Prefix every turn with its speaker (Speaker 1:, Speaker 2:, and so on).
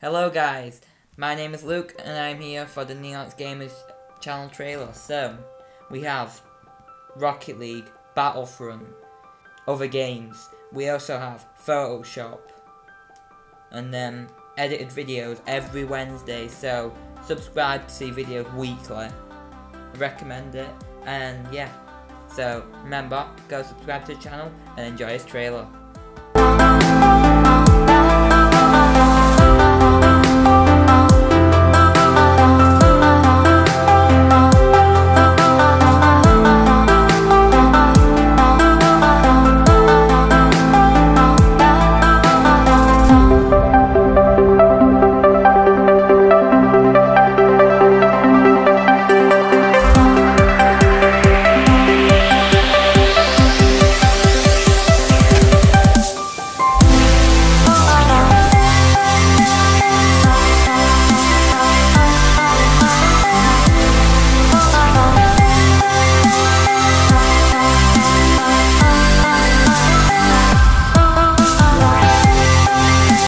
Speaker 1: Hello guys, my name is Luke and I'm here for the Neox Gamers channel trailer. So, we have Rocket League, Battlefront, other games. We also have Photoshop, and then edited videos every Wednesday. So, subscribe to see videos weekly. Recommend it, and yeah. So, remember, go subscribe to the channel and enjoy this trailer.